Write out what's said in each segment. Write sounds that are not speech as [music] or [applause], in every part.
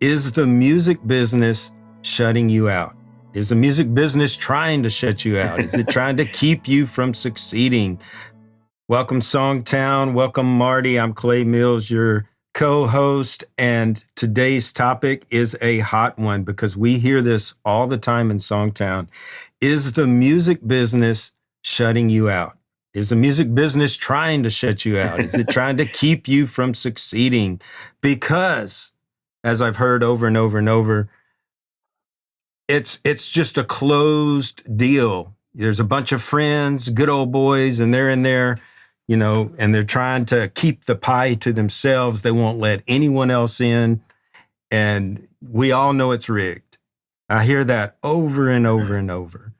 Is the music business shutting you out? Is the music business trying to shut you out? Is it [laughs] trying to keep you from succeeding? Welcome, Songtown. Welcome, Marty. I'm Clay Mills, your co host. And today's topic is a hot one because we hear this all the time in Songtown. Is the music business shutting you out? Is the music business trying to shut you out? Is it trying to [laughs] keep you from succeeding? Because as I've heard over and over and over, it's it's just a closed deal. There's a bunch of friends, good old boys, and they're in there, you know, and they're trying to keep the pie to themselves. They won't let anyone else in. And we all know it's rigged. I hear that over and over and over.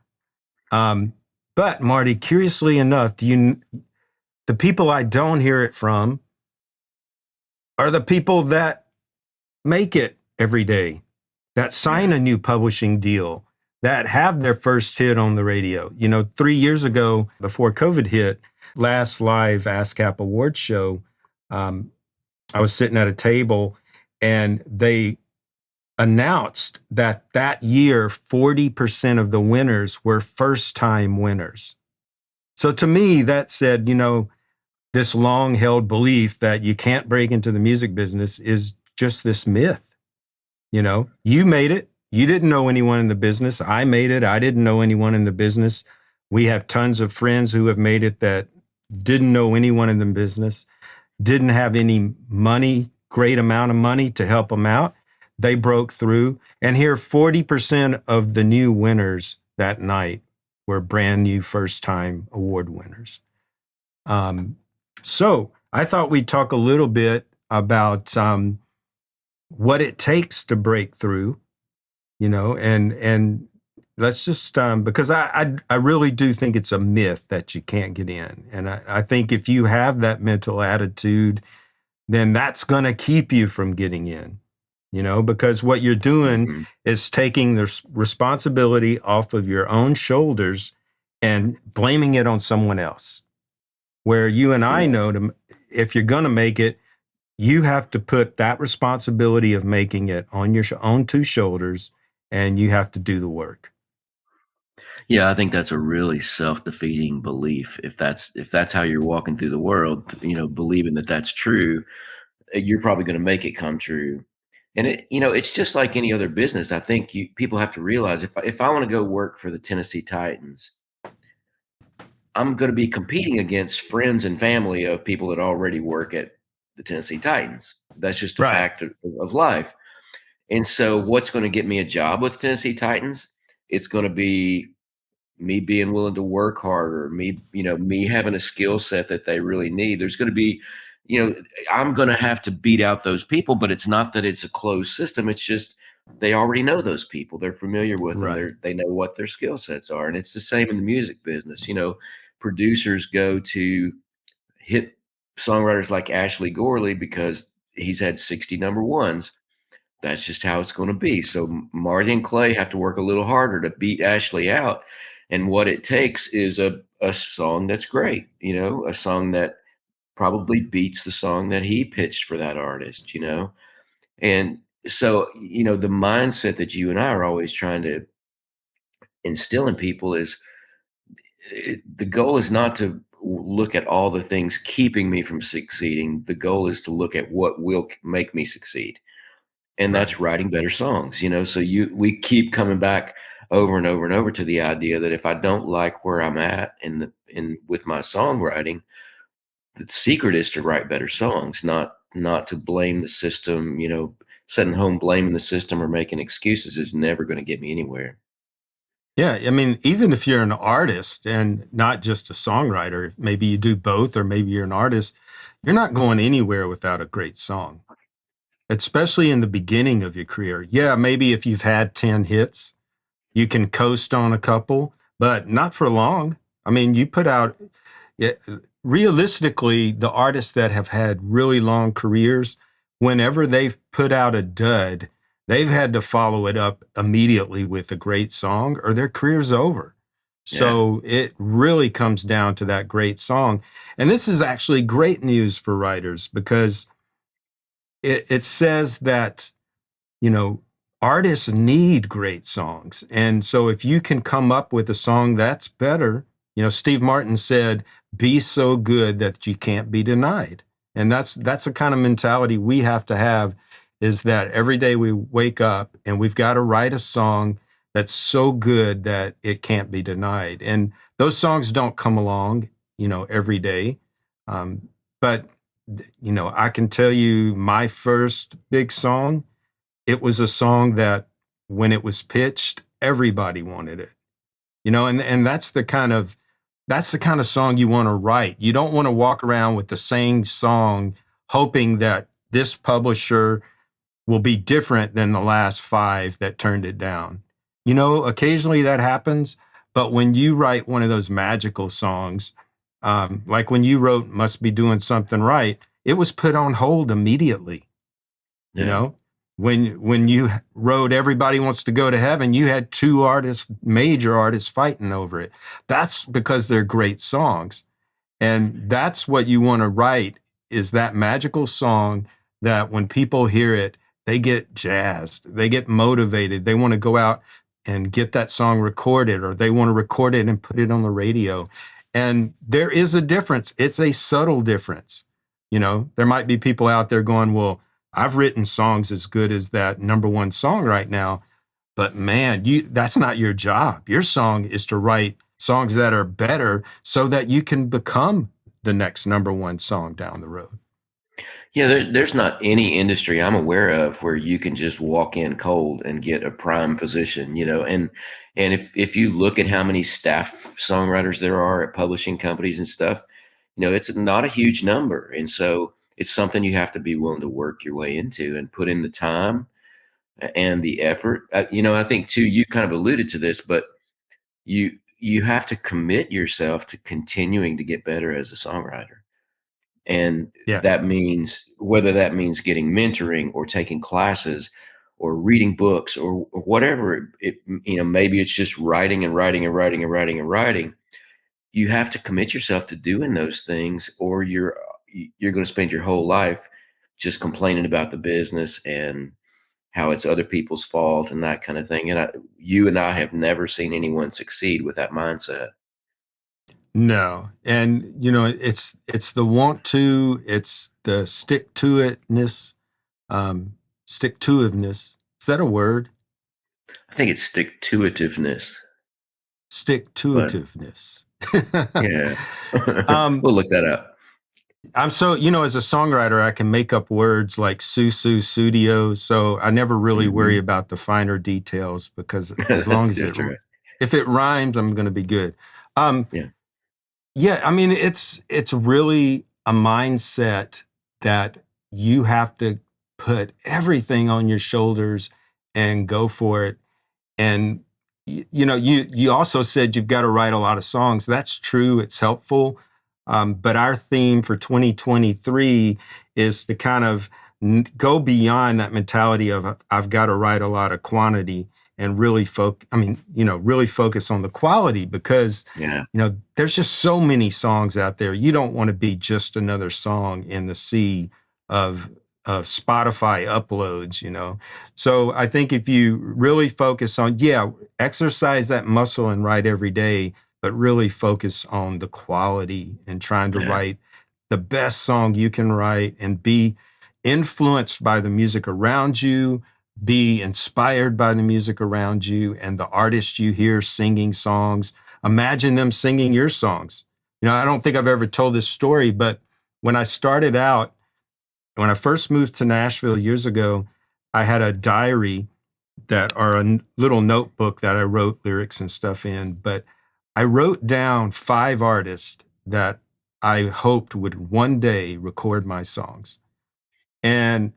Um, but Marty, curiously enough, do you the people I don't hear it from are the people that make it every day, that sign a new publishing deal, that have their first hit on the radio. You know, three years ago, before COVID hit, last live ASCAP Awards show, um, I was sitting at a table and they announced that that year 40% of the winners were first time winners. So to me, that said, you know, this long held belief that you can't break into the music business is just this myth. You know, you made it. You didn't know anyone in the business. I made it. I didn't know anyone in the business. We have tons of friends who have made it that didn't know anyone in the business, didn't have any money, great amount of money to help them out. They broke through. And here, 40% of the new winners that night were brand new first time award winners. Um, so I thought we'd talk a little bit about um, what it takes to break through, you know, and and let's just um, because I, I, I really do think it's a myth that you can't get in, and I, I think if you have that mental attitude, then that's going to keep you from getting in, you know, because what you're doing mm-hmm. is taking the responsibility off of your own shoulders and blaming it on someone else. Where you and I know to, if you're going to make it, you have to put that responsibility of making it on your own two shoulders and you have to do the work. Yeah i think that's a really self-defeating belief. If that's if that's how you're walking through the world you know believing that that's true eh, you're probably going to make it come true. And it you know it's just like any other business. I think you people have to realize if, if i want to go work for the tennessee titans i'm going to be competing against friends and family of people that already work at the Tennessee Titans. That's just a right. fact of, of life. And so, what's going to get me a job with Tennessee Titans? It's going to be me being willing to work harder, me, you know, me having a skill set that they really need. There's going to be, you know, I'm going to have to beat out those people, but it's not that it's a closed system. It's just they already know those people. They're familiar with right. them. They're, they know what their skill sets are. And it's the same in the music business. You know, producers go to hit songwriters like Ashley Gorley because he's had 60 number ones. That's just how it's going to be. So Marty and Clay have to work a little harder to beat Ashley out. And what it takes is a, a song that's great, you know, a song that probably beats the song that he pitched for that artist, you know. And so, you know, the mindset that you and I are always trying to instill in people is eh, the goal is not to look at all the things keeping me from succeeding. The goal is to look at what will make me succeed. And that's writing better songs, you know. So you we keep coming back over and over and over to the idea that if I don't like where I'm at in the in with my songwriting, the secret is to write better songs, not not to blame the system, you know, sitting home blaming the system or making excuses is never going to get me anywhere. Yeah, I mean, even if you're an artist and not just a songwriter, maybe you do both, or maybe you're an artist, you're not going anywhere without a great song, especially in the beginning of your career. Yeah, maybe if you've had 10 hits, you can coast on a couple, but not for long. I mean, you put out, yeah, realistically, the artists that have had really long careers, whenever they've put out a dud, they've had to follow it up immediately with a great song or their career's over. So yeah. it really comes down to that great song. And this is actually great news for writers because it, it says that you know, artists need great songs. And so if you can come up with a song that's better, you know, Steve Martin said, be so good that you can't be denied. And that's that's the kind of mentality we have to have is that every day we wake up and we've got to write a song that's so good that it can't be denied. And those songs don't come along, you know, every day. Um, but you know, I can tell you my first big song, it was a song that when it was pitched, everybody wanted it. You know, and and that's the kind of that's the kind of song you want to write. You don't want to walk around with the same song hoping that this publisher will be different than the last five that turned it down. You know, occasionally that happens, but when you write one of those magical songs, um, like when you wrote "Must Be Doing Something Right," it was put on hold immediately. Yeah. You know, when when you wrote "Everybody Wants to Go to Heaven," you had two artists, major artists, fighting over it. That's because they're great songs, and that's what you want to write is that magical song that when people hear it, they get jazzed, they get motivated, they want to go out and get that song recorded, or they want to record it and put it on the radio. And there is a difference. It's a subtle difference. You know, there might be people out there going, well, I've written songs as good as that number one song right now. But man, you that's not your job. Your song is to write songs that are better so that you can become the next number one song down the road. Yeah, there, there's not any industry I'm aware of where you can just walk in cold and get a prime position, you know. And and if if you look at how many staff songwriters there are at publishing companies and stuff, you know, it's not a huge number. And so it's something you have to be willing to work your way into and put in the time and the effort. Uh, you know, I think too you kind of alluded to this, but you you have to commit yourself to continuing to get better as a songwriter and yeah. that means whether that means getting mentoring or taking classes or reading books or, or whatever it, you know maybe it's just writing and writing and writing and writing and writing you have to commit yourself to doing those things or you're you're going to spend your whole life just complaining about the business and how it's other people's fault and that kind of thing and I, you and I have never seen anyone succeed with that mindset no, and you know it's it's the want to, it's the stick to itness, um, stick to itiveness. Is that a word? I think it's stick to itiveness. Stick to itiveness. [laughs] yeah, [laughs] um, we'll look that up. I'm so you know as a songwriter I can make up words like Sussudio, so I never really mm-hmm. worry about the finer details because [laughs] as long as it right. if it rhymes, I'm going to be good. Um, yeah. Yeah, I mean it's it's really a mindset that you have to put everything on your shoulders and go for it. And you know, you you also said you've got to write a lot of songs. That's true. It's helpful. Um, but our theme for 2023 is to kind of go beyond that mentality of I've got to write a lot of quantity and really focus i mean you know really focus on the quality because yeah. you know there's just so many songs out there. You don't want to be just another song in the sea of of spotify uploads you know? So i think if you really focus on yeah exercise that muscle and write every day but really focus on the quality and trying to yeah. write the best song you can write and be influenced by the music around you be inspired by the music around you and the artists you hear singing songs. Imagine them singing your songs. You know, I don't think I've ever told this story, but when I started out, when I first moved to Nashville years ago, I had a diary that or a little notebook that I wrote lyrics and stuff in, but I wrote down five artists that I hoped would one day record my songs. And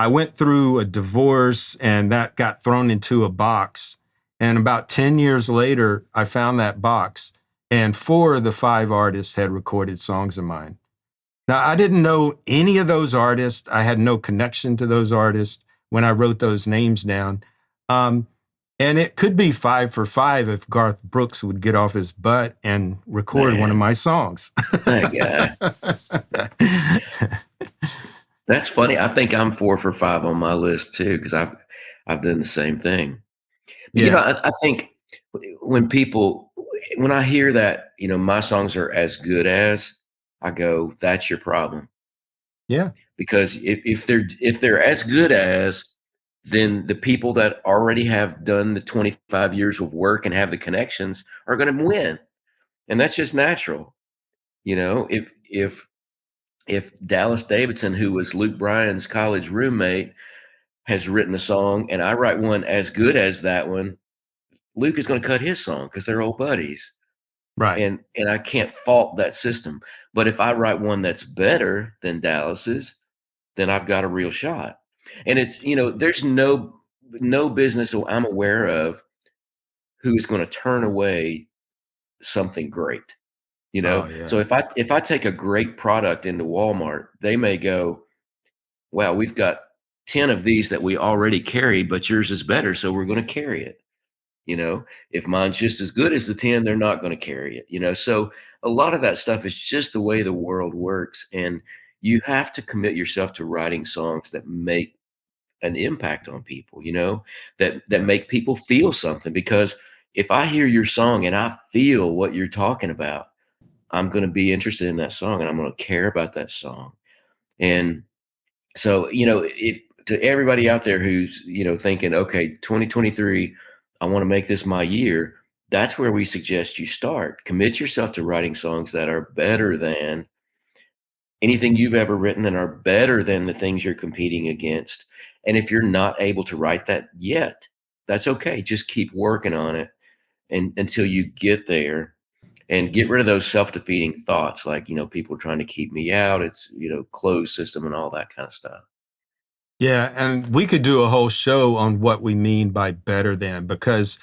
I went through a divorce and that got thrown into a box. And about 10 years later, I found that box, and four of the five artists had recorded songs of mine. Now, I didn't know any of those artists. I had no connection to those artists when I wrote those names down. Um, and it could be five for five if Garth Brooks would get off his butt and record Man. one of my songs. [laughs] That's funny. I think I'm four for five on my list too because I've I've done the same thing. Yeah. You know, I, I think when people when I hear that, you know, my songs are as good as, I go, that's your problem. Yeah. Because if, if they're if they're as good as, then the people that already have done the 25 years of work and have the connections are going to win. And that's just natural. You know, if if if Dallas Davidson, who was Luke Bryan's college roommate, has written a song and I write one as good as that one, Luke is going to cut his song because they're old buddies. Right. And and I can't fault that system. But if I write one that's better than Dallas's, then I've got a real shot. And it's, you know, there's no no business I'm aware of who is going to turn away something great. You know? Oh, yeah. So if I if I take a great product into Walmart, they may go, "Wow, we've got 10 of these that we already carry, but yours is better, so we're going to carry it." You know, if mine's just as good as the 10, they're not going to carry it, you know? So a lot of that stuff is just the way the world works. And you have to commit yourself to writing songs that make an impact on people, you know, that, that make people feel something. Because if I hear your song and I feel what you're talking about, I'm going to be interested in that song and I'm going to care about that song. And so, you know, if to everybody out there who's, you know, thinking, okay, 2023, I want to make this my year, that's where we suggest you start. Commit yourself to writing songs that are better than anything you've ever written and are better than the things you're competing against. And if you're not able to write that yet, that's okay. Just keep working on it and until you get there and get rid of those self-defeating thoughts like, you know, people trying to keep me out. It's, you know, closed system and all that kind of stuff. Yeah, and we could do a whole show on what we mean by better than because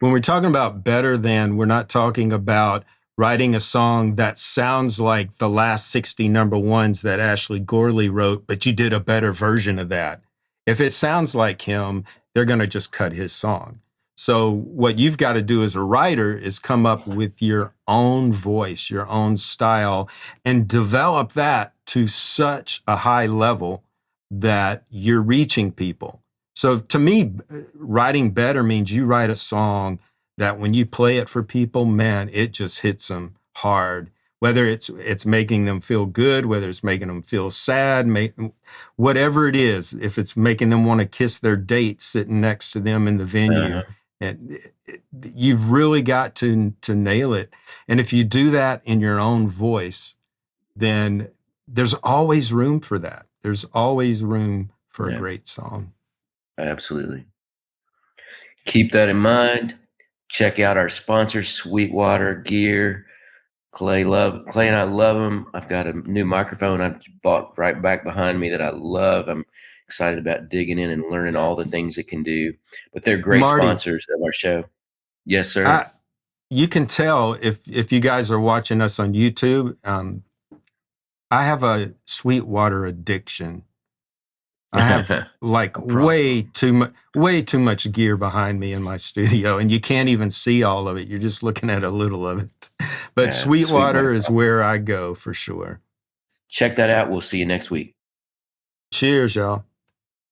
when we're talking about better than, we're not talking about writing a song that sounds like the last 60 number ones that Ashley Gorley wrote, but you did a better version of that. If it sounds like him, they're going to just cut his song. So what you've got to do as a writer is come up with your own voice, your own style, and develop that to such a high level that you're reaching people. So to me, writing better means you write a song that when you play it for people, man, it just hits them hard. Whether it's it's making them feel good, whether it's making them feel sad, make, whatever it is, if it's making them want to kiss their date sitting next to them in the venue, uh-huh. And you've really got to to nail it. And if you do that in your own voice, then there's always room for that there's always room for yeah. a great song. Absolutely. Keep that in mind. Check out our sponsor, Sweetwater Gear. Clay love Clay and I love them. I've got a new microphone I bought right back behind me that I love. I'm excited about digging in and learning all the things it can do. But they're great Marty, sponsors of our show. Yes, sir. I, you can tell if if you guys are watching us on YouTube. Um, I have a Sweetwater addiction. I have [laughs] like way too much, way too much gear behind me in my studio, and you can't even see all of it. You're just looking at a little of it. [laughs] But yeah, Sweetwater, Sweetwater is where I go for sure. Check that out. We'll see you next week. Cheers, y'all.